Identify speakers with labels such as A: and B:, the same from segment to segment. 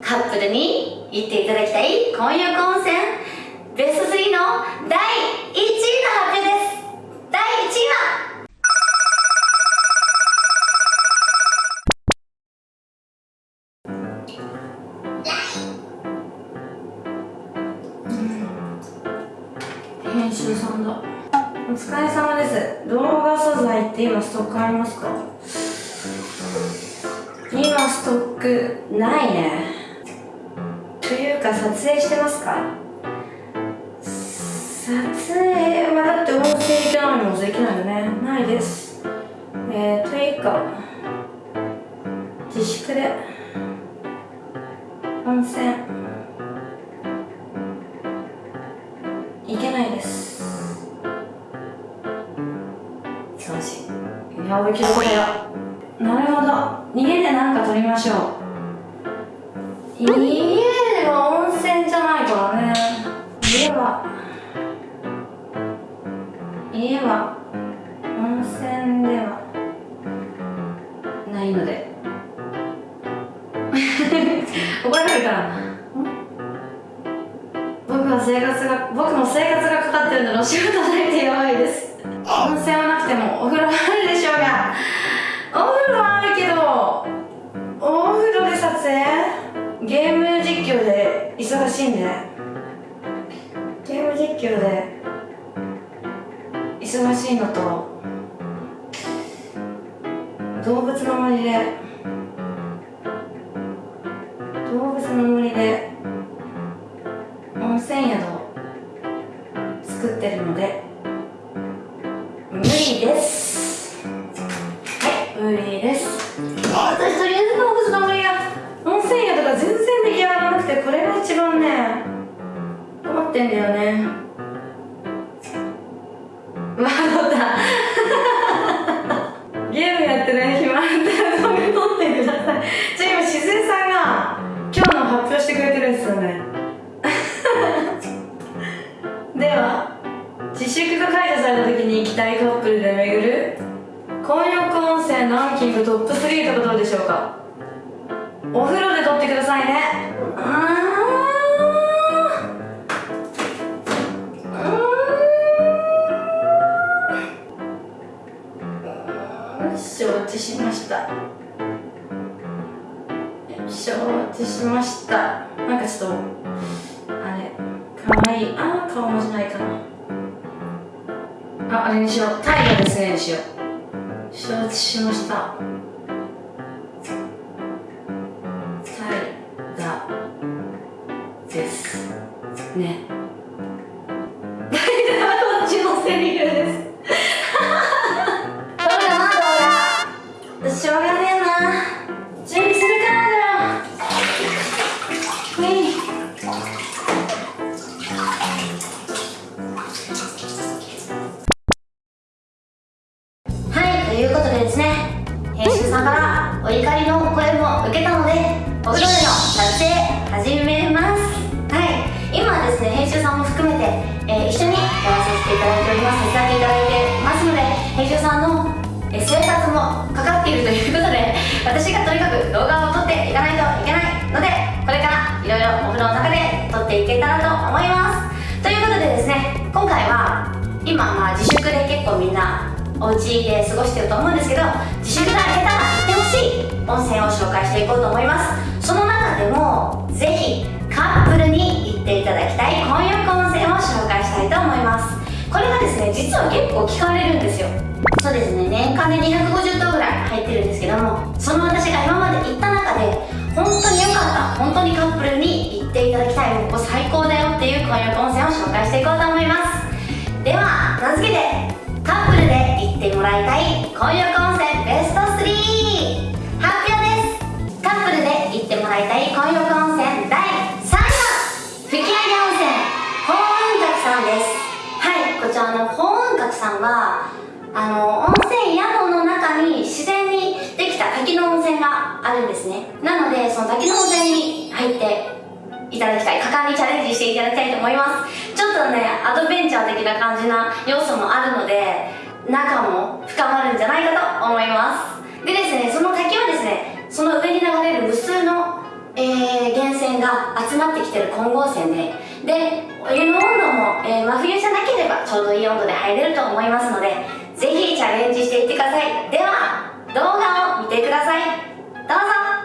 A: カップルに行っていただきたい混浴温泉。ベスト3の第1位の発表です。第1位は。編集さんだ。お疲れ様です。動画素材って今ストックありますか？今ストックないねというか撮影してますか？撮影はだって音声できないのもできないよね。ないです。えー、というか自粛で温泉行けないです。忙しいいけどこれやなるほど。家で何か撮りましょう怒られるから。僕は生活が僕も生活がかかってるのでお仕事ないってやばいです。温泉はなくてもお風呂はあるでしょうが。お風呂はあるけどお風呂で撮影？ゲーム実況で忙しいんで。ゲーム実況で忙しいのと動物の森で動物の森で温泉宿を作ってるので無理です。はい無理です。私とりあえず動物の森が温泉宿が全然出来上がらなくてこれが一番ね困ってんだよね。では自粛が解除された時に行きたいカップルで巡る混浴温泉ランキングトップ3とかどうでしょうか。お風呂で撮ってくださいね。うん承知しました承知しましたなんかちょっとかわいいあー顔文字ないかな。ああれにしよう。タイガですねにしよう。承知しました。タイガです。ね。タイガはこっちのセリフお風呂での撮影始めます。はい、今はですね、編集さんも含めて、えー一緒にやらさせていただいております、手伝っていただいてますので、編集さんの、えー生活もかかっているということで、私がとにかく動画を撮っていかないといけないので、これからいろいろお風呂の中で撮っていけたらと思います。ということでですね、今回は今まあ自粛でお家で過ごしてると思うんですけど自粛が明けたら行ってほしい温泉を紹介していこうと思います。その中でもぜひカップルに行っていただきたい混浴温泉を紹介したいと思います。これがですね実は結構聞かれるんですよ。そうですね年間で250頭ぐらい入ってるんですけどもその私が今まで行った中で本当に良かった本当にカップルに行っていただきたいここ最高だよっていう混浴温泉を紹介していこうと思います。では名付けてップルで行ってもらいたい混浴温泉ベスト3発表です。カップルで行ってもらいたい混浴温泉第3位は吹上温泉法雲閣さんです。はいこちらの法雲閣さんはあの温泉宿の中に自然にできた滝の温泉があるんですね。なのでその滝の温泉に入っていただきたい果敢にチャレンジしていただきたいと思います。ちょっとねアドベンチャー的な感じな要素もあるので仲も深まるんじゃないかと思います。でですねその滝はですねその上に流れる無数の、えー、源泉が集まってきてる混合泉ででお湯の温度も、えー、真冬じゃなければちょうどいい温度で入れると思いますのでぜひチャレンジしていってください。では動画を見てください。どうぞ。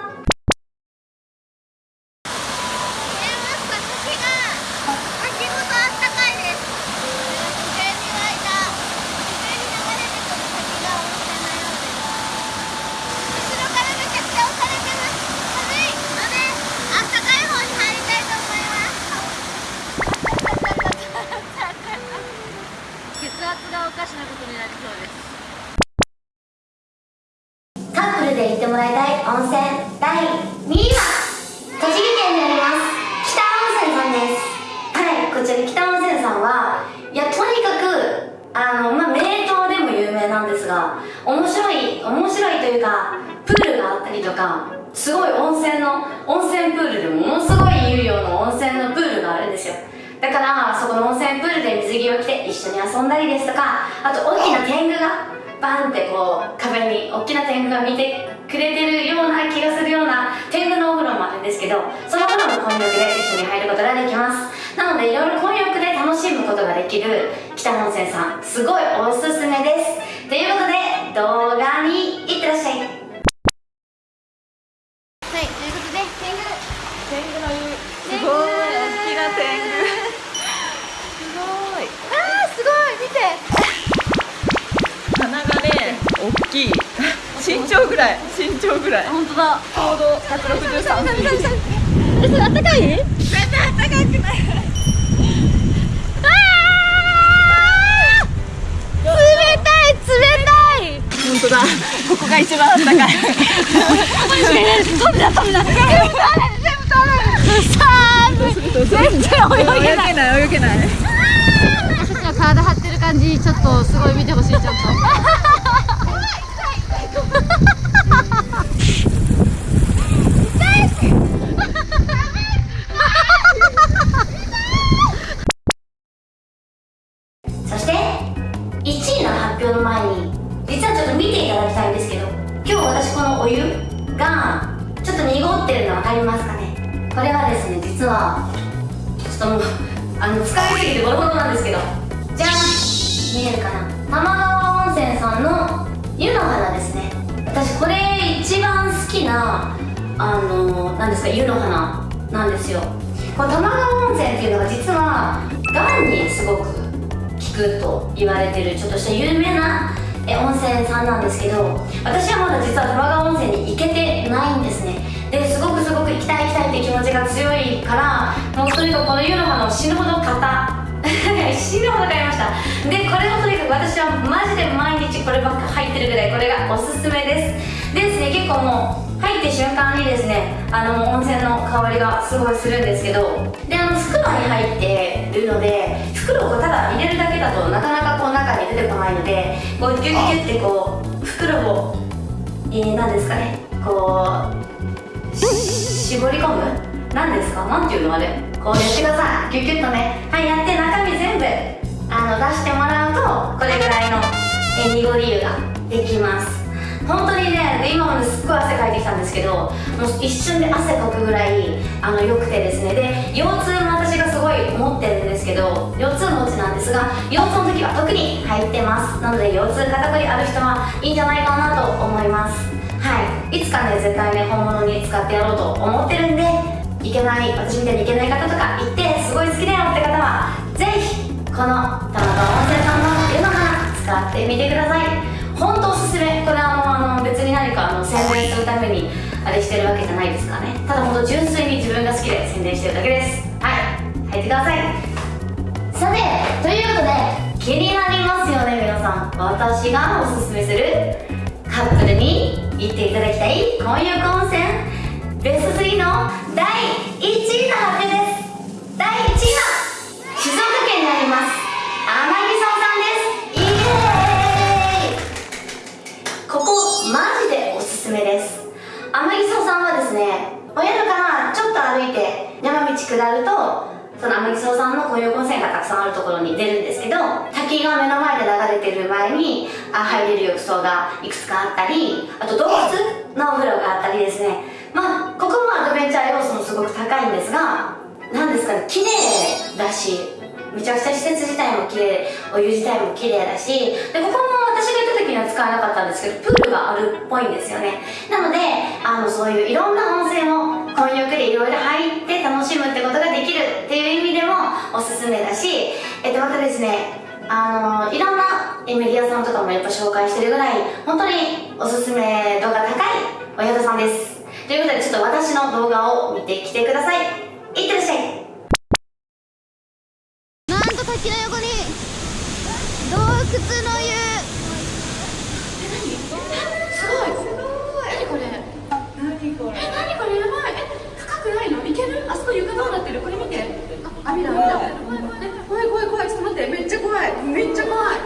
A: こちら北温泉さんはいやとにかくあのまあ名湯でも有名なんですが面白い面白いというかプールがあったりとかすごい温泉の温泉プールでものすごい有料の温泉のプールがあるんですよ。だからそこの温泉プールで水着を着て一緒に遊んだりですとかあと大きな天狗がバンってこう壁に大きな天狗が見てくれてるような気がするような天狗のお風呂もあるんですけどそのお風呂も混浴で一緒に入ることができます。なのでいろいろ混浴で楽しむことができる北温泉さんすごいおすすめです。ということで動画にいってらっしゃい。はいということで天狗
B: 天狗の湯。すごい。大きな天狗。すごい。
A: あーすごい。見て。
B: 大きい身長ぐらい。身長ぐらい。
A: 本当だ。
B: ちょうど163センチ
A: えそれあったかい？全然
B: あったかくない。
A: 冷たい冷たい。
B: 本当だ。ここが一番あったかい。
A: 飛びだ飛びだ全部全部全然泳げない
B: 泳げない。
A: 私たちは体張ってる感じちょっとすごい見てほしいちょっと発表の前に実はちょっと見ていただきたいんですけど今日私このお湯がちょっと濁ってるの分かりますかね？これはですね実はちょっともうあの使いすぎてボロボロなんですけどじゃん見えるかな？玉川温泉さんの湯の花ですね。私これ一番好きなあの何ですか湯の花なんですよ。この玉川温泉っていうのが実はがんにすごく効くと言われてるちょっとした有名な温泉さんなんですけど私はまだ実は玉川温泉に行けてないんですね。ですごくすごく行きたい行きたいって気持ちが強いからもうとにかくこの湯の花を死ぬほど買った。死ぬほど買いました。でこれをとにかく私はマジで毎日こればっか入ってるぐらいこれがおすすめです。でですね結構もう入って瞬間にですねあの温泉の香りがすごいするんですけどであの袋に入ってるので袋をただ入れるだけだとなかなかこう中に出てこないのでこうギュッギュッてこう袋を、えー、何ですかねこう絞り込む？何ですか？何ていうのあれ？こうやってください。ギュギュッとね。はいやって中身全部あの出してもらうとこれぐらいのえ濁り湯ができます。本当にね今まですっごい汗かいてきたんですけどもう一瞬で汗かくぐらいあの良くてですね。で腰痛も私がすごい持ってるんですけど腰痛持ちなんですが腰痛の時は特に入ってます。なので腰痛肩こりある人はいいんじゃないかなと思います。はい。いつかね絶対ね本物に使ってやろうと思ってるんでいけない私みたいにいけない方とか行ってすごい好きだよって方はぜひこの玉川温泉さんの湯の花使ってみてください。本当おすすめ。これあのあの別に何かあの宣伝するためにあれしてるわけじゃないですからね。ただ本当純粋に自分が好きで宣伝してるだけです。はい。入ってください。さてということで気になりますよね皆さん。私がおすすめするカップルに行っていただきたい混浴温泉。ベスト3の第1位の発表めです。天城荘さんはですねお宿からちょっと歩いて山道下るとその天城さんの紅葉温泉がたくさんあるところに出るんですけど滝が目の前で流れてる前にあ入れる浴槽がいくつかあったりあと洞窟のお風呂があったりですね。まあここもアドベンチャー要素もすごく高いんですがなんですかね綺麗だしめちゃくちゃ施設自体も綺麗お湯自体も綺麗だしでここも私が行った時には使わなかったんですけどプールがあるっぽいんですよね。なのであのそういういろんな温泉を混浴でいろいろ入って楽しむってことができるっていう意味でもおすすめだしえっとまたですねあのいろんなメディアさんとかもやっぱ紹介してるぐらい本当におすすめ度が高いお宿さんです。ということでちょっと私の動画を見てきてください。いってらっしゃい。
C: なんと滝の横に洞窟の湯
B: すごいすごい何これ何これえ何これやばいえ深くないのいけるあそこ床どうなってるこれ見てあ網だ網だえ怖い怖い怖いちょっと待ってめっちゃ怖いめっちゃ怖い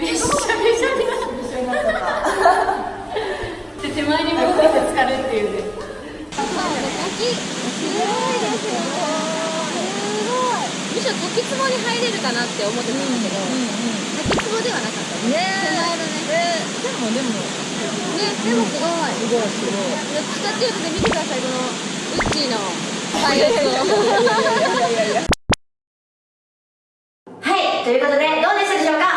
B: めっちゃめちゃめちゃになっちゃったで手前に向かって浸かるっていうね
C: 滝すごいですよすごいむしろ滝壺に入れるかなって思ってたんだけど、滝壺ではなかった。ね手前のね。
B: でもでも
C: ねでもすごい。すごいすごいどっちかっていうとね見てください。このウッチーのパイレット。
A: はい、ということでどうでしたでしょうか？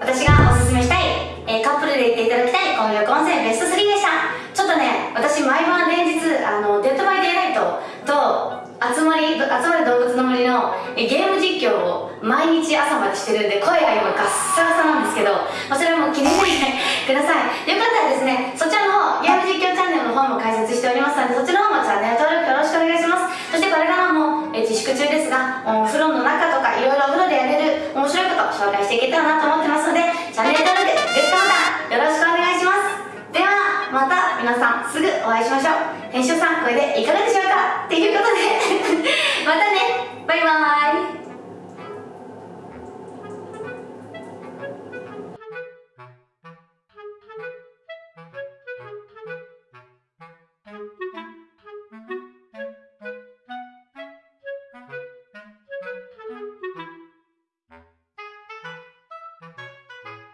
A: 私がおすすめしたい、えーカップルで行っていただきたい混浴温泉ベスト3でした。ちょっとね私毎晩連日あのデッドバイデイライトと集まりあつまれどうぶつの森のゲーム実況を毎日朝までしてるんで声が今ガッサガサなんですけど、それはも気にしないで ください。よかったらですねそちらの方ゲーム実況チャンネルの方も開設しておりますのでそちらの方もチャンネル登録よろしくお願いします。そしてこれからも自粛中ですがお風呂の中とかいろいろお風呂でやれる面白いこと紹介していけたらなと思ってますのでチャンネル登録グッドボタンよろしくお願いします。ではまた皆さんすぐお会いしましょう。編集さんこれでいかがでしょうか？っていうことで